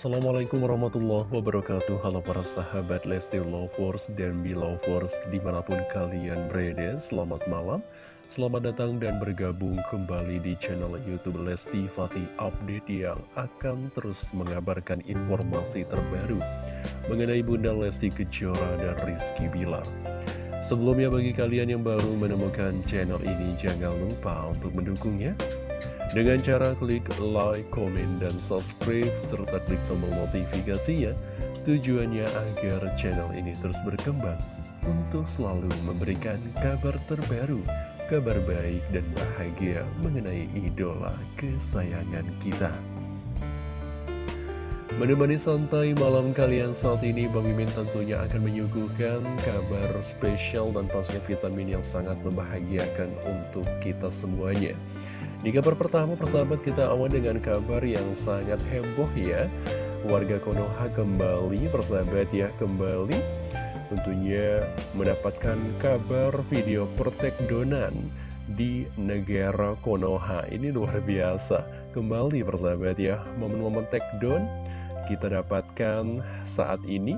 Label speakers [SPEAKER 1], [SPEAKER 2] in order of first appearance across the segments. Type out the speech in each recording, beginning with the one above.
[SPEAKER 1] Assalamualaikum warahmatullahi wabarakatuh. Halo para sahabat Lesti Lovers dan Belovers di mana pun kalian berada Selamat malam. Selamat datang dan bergabung kembali di channel Youtube Lesti Fatih Update Yang akan terus mengabarkan informasi terbaru Mengenai Bunda Lesti Kejora dan Rizky Bilar. Sebelumnya bagi kalian yang baru menemukan channel ini Jangan lupa untuk mendukungnya dengan cara klik like, komen, dan subscribe, serta klik tombol notifikasinya, tujuannya agar channel ini terus berkembang untuk selalu memberikan kabar terbaru, kabar baik dan bahagia mengenai idola kesayangan kita. Menemani santai malam kalian saat ini, Bang Mimin tentunya akan menyuguhkan kabar spesial dan pastinya vitamin yang sangat membahagiakan untuk kita semuanya. Di kabar pertama persahabat kita awal dengan kabar yang sangat heboh ya. Warga Konoha kembali persahabat ya kembali Tentunya mendapatkan kabar video donan di negara Konoha. Ini luar biasa. Kembali persahabat ya momen-momen take-down kita dapatkan saat ini.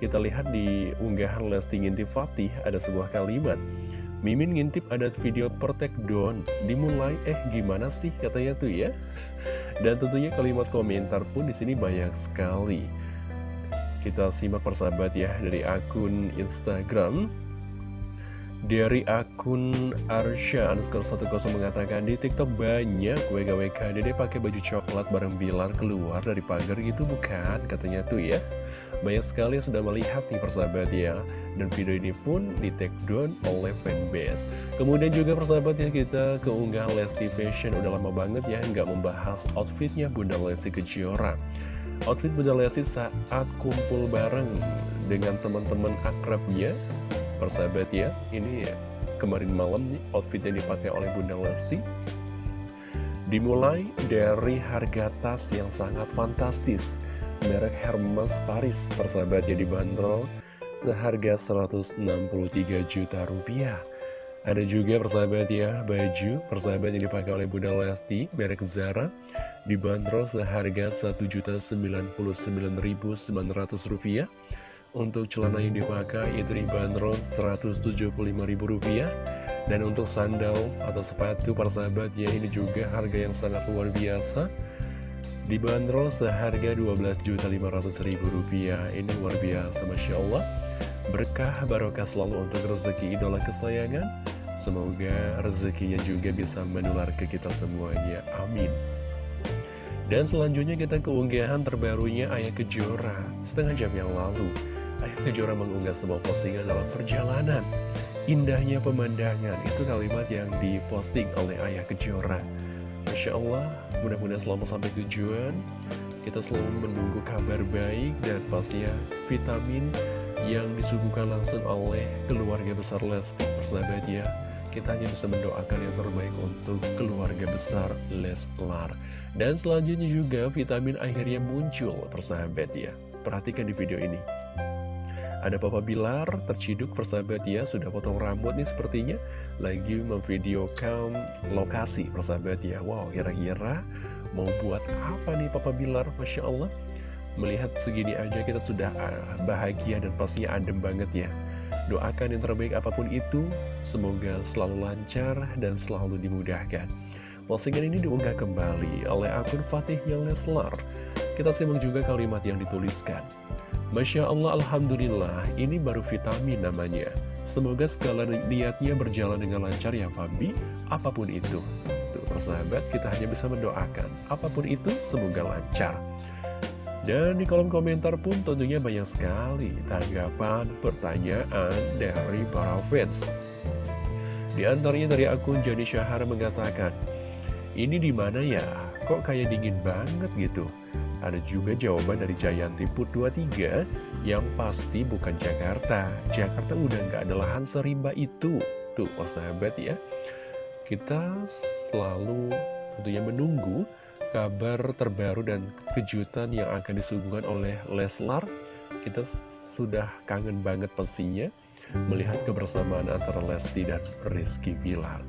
[SPEAKER 1] Kita lihat di unggahan Lesti Fatih ada sebuah kalimat Mimin ngintip ada video Protect Down dimulai eh gimana sih katanya tuh ya? Dan tentunya kalimat komentar pun di sini banyak sekali. Kita simak persahabat ya dari akun Instagram dari akun Arsha underscore 10 mengatakan di TikTok banyak WKWK Dede pakai baju coklat bareng Bilar keluar dari pagar gitu bukan katanya tuh ya. Banyak sekali yang sudah melihat nih persahabat ya. Dan video ini pun di take down oleh fanbase. Kemudian juga persahabat ya kita keunggah Lesti Fashion udah lama banget ya nggak membahas outfitnya Bunda Lesti Kejora. Outfit Bunda Lesti saat kumpul bareng dengan teman-teman akrabnya persahabat ya Ini ya kemarin malam nih outfit yang dipakai oleh Bunda Lesti Dimulai dari harga tas yang sangat fantastis Merek Hermes Paris persahabat ya dibanderol seharga 163 juta rupiah ada juga persahabat ya, baju persahabat yang dipakai oleh Bunda Lesti, merek Zara, dibanderol seharga Rp1.099.900 rupiah. Untuk celana yang dipakai itu dibanderol Rp175.000 Dan untuk sandal atau sepatu persahabat ya ini juga harga yang sangat luar biasa. Dibanderol seharga Rp12.500.000 Ini luar biasa Masya Allah. Berkah barokah selalu untuk rezeki idola kesayangan. Semoga rezekinya juga bisa menular ke kita semuanya. Amin. Dan selanjutnya kita keunggahan terbarunya Ayah Kejora. Setengah jam yang lalu Ayah Kejora mengunggah sebuah postingan dalam perjalanan. Indahnya pemandangan. Itu kalimat yang diposting oleh Ayah Kejora. Masya Allah Mudah-mudahan selamat sampai tujuan. Kita selalu menunggu kabar baik Dan pastinya vitamin Yang disuguhkan langsung oleh keluarga besar Lesti Persahabat ya. Kita hanya bisa mendoakan yang terbaik untuk keluarga besar Leslar. Dan selanjutnya juga vitamin akhirnya muncul Persahabat ya. Perhatikan di video ini ada Papa Bilar, terciduk persahabat ya, sudah potong rambut nih sepertinya. Lagi memvideokan lokasi persahabat ya. Wow, kira-kira mau buat apa nih Papa Bilar, Masya Allah. Melihat segini aja kita sudah ah, bahagia dan pastinya adem banget ya. Doakan yang terbaik apa pun itu, semoga selalu lancar dan selalu dimudahkan. Postingan ini diunggah kembali oleh akun Fatihnya Leslar Kita simak juga kalimat yang dituliskan Masya Allah, Alhamdulillah, ini baru vitamin namanya. Semoga segala niatnya berjalan dengan lancar ya Fabi, apa pun itu. Tuh, persahabat, kita hanya bisa mendoakan. Apa pun itu, semoga lancar. Dan di kolom komentar pun tentunya banyak sekali tanggapan, pertanyaan dari para fans. Di antaranya dari akun Jani Syahar mengatakan, ini di mana ya? Kok kayak dingin banget gitu? Ada juga jawaban dari Jayanti Put 23 yang pasti bukan Jakarta. Jakarta udah nggak ada lahan serimba itu. Tuh, oh sahabat ya. Kita selalu tentunya menunggu kabar terbaru dan kejutan yang akan disuguhkan oleh Leslar. Kita sudah kangen banget pastinya melihat kebersamaan antara Lesti dan Rizky Pilar.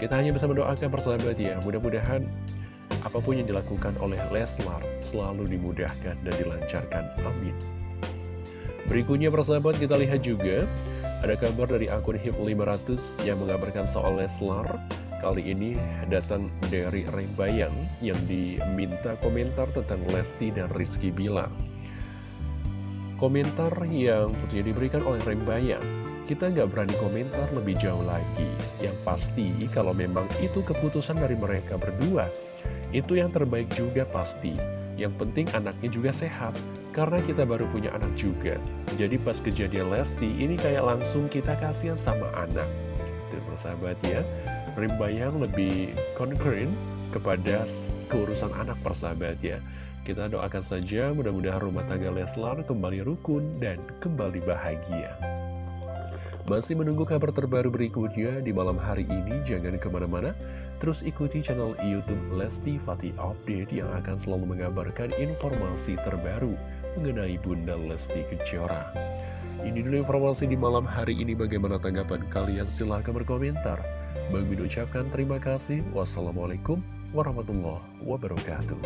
[SPEAKER 1] Kita hanya bisa mendoakan persahabat ya, mudah-mudahan apa pun yang dilakukan oleh Leslar selalu dimudahkan dan dilancarkan. Amin. Berikutnya persahabat kita lihat juga ada kabar dari akun HIP 500 yang mengabarkan soal Leslar Kali ini datang dari Rembayang yang diminta komentar tentang Lesti dan Rizky Bilar Komentar yang tentunya diberikan oleh Rembayang Kita nggak berani komentar lebih jauh lagi Yang pasti kalau memang itu keputusan dari mereka berdua Itu yang terbaik juga pasti Yang penting anaknya juga sehat Karena kita baru punya anak juga Jadi pas kejadian Lesti ini kayak langsung kita kasihan sama anak Itu persahabat ya Rimbayang lebih concern kepada keurusan anak persahabat ya. Kita doakan saja mudah-mudahan rumah tangga Leslar kembali rukun dan kembali bahagia. Masih menunggu kabar terbaru berikutnya di malam hari ini, jangan ke mana-mana. Terus ikuti channel Youtube Lesti Fatih Update yang akan selalu mengabarkan informasi terbaru mengenai Bunda Lesti Kejora. Ini dulu informasi di malam hari ini. Bagaimana tanggapan kalian? Silahkan berkomentar. Bang ucapkan terima kasih. Wassalamualaikum warahmatullahi wabarakatuh.